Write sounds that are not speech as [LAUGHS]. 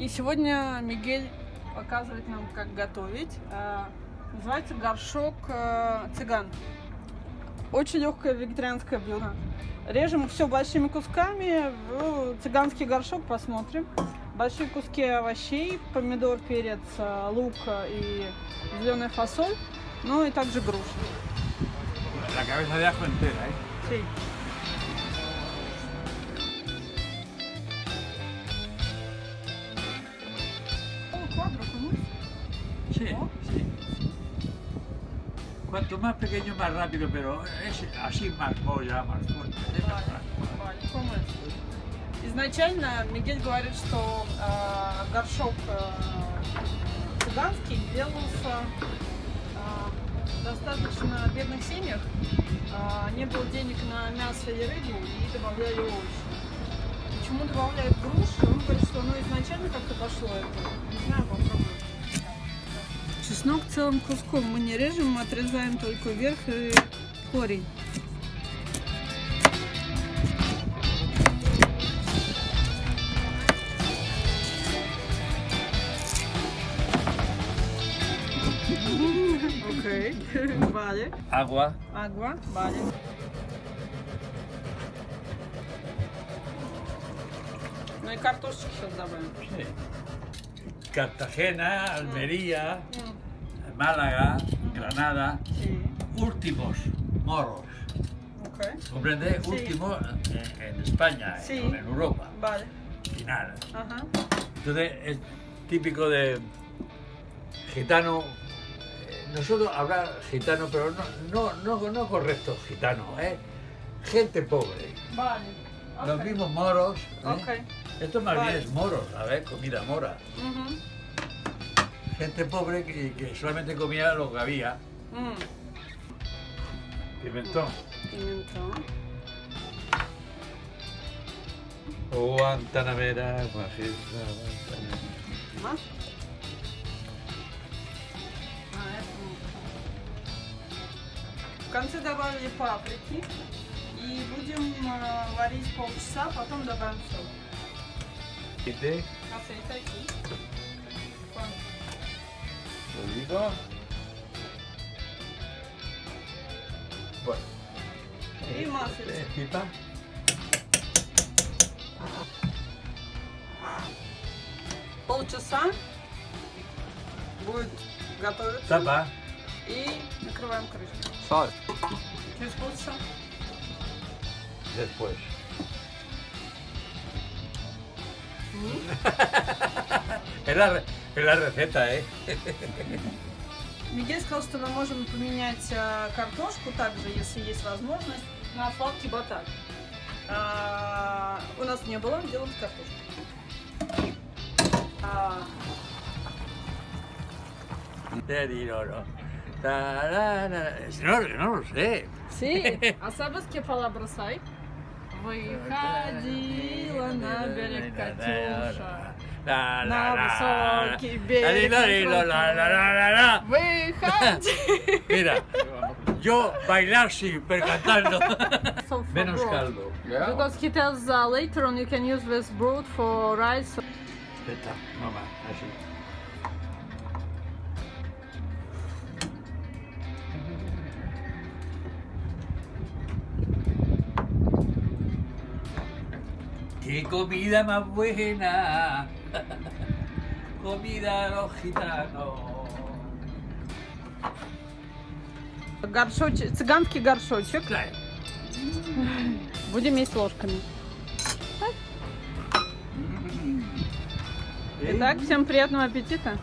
И сегодня Мигель показывает нам, как готовить. А, Называется горшок э, цыган. Очень легкое вегетарианское блюдо. Режем все большими кусками. Цыганский горшок посмотрим. Большие куски овощей, помидор, перец, э, лук и зеленая фасоль. Ну и также груши. La cabeza de ajo entera, ¿eh? Sí. Sí, sí. Cuanto más pequeño, más rápido, pero es así más polla, más fuerte. Изначально Мигель говорит, что э, горшок э, цыганский делался э, достаточно бедных семьях. Э, не было денег на мясо и рыбу и добавляли овощи. Почему добавляют груши? Он говорит, что оно изначально как-то пошло это. Не знаю, попробуем. Чеснок целым куском мы не режем, мы отрезаем только верх и корень. Окей, vale. Agua, Agua, vale. Ну и картошечки сейчас добавим. Cartagena, Almería, М, Málaga, Granada, últimos moros. Okay. ¿Comprende? Sí. Últimos en, eh, en España, eh, sí. en, Europa. Vale. Final. Ajá. Entonces, es típico de gitano. Eh, nosotros habrá gitano, pero no, no, no, no correcto gitano, ¿eh? gente pobre. Los mismos moros. Esto más bien es moros, a ver, comida mora Gente pobre que, que solamente comía lo que había. М, Pimentón. Пиментон. Guantanamera, Guajira, Guantanamera. Маш? А, это мука. В конце добавили паприки. И будем э, варить полчаса, потом добавим соль. Aceite, Aceite aqui. Quanto? lo digo. Bueno. И маслица. Eh, Pipa. Полчаса будет готовиться. Tapa. И накрываем крышкой. Sal. Через полчаса. Después. es, la, re- es la receta, ¿eh? Мигель сказал, что мы можем поменять э, картошку также, если есть возможность, на сладкий батат. А, у нас не было, делаем с картошкой. А, No, no. Lo sé. Sí, а sabes que palabras hay? Выходила на берег Катюша. la la pues, la la la [LAUGHS] Mira, yo bailar sí, pero cantando. [LAUGHS] Menos caldo. Because he tells uh, later on you can use this broth for rice. Está, mamá, así. ¡Qué comida más buena! [LAUGHS] comida de los gitanos. Горшочек, цыганский горшочек. Claro. Будем есть ложками. Итак, всем приятного аппетита.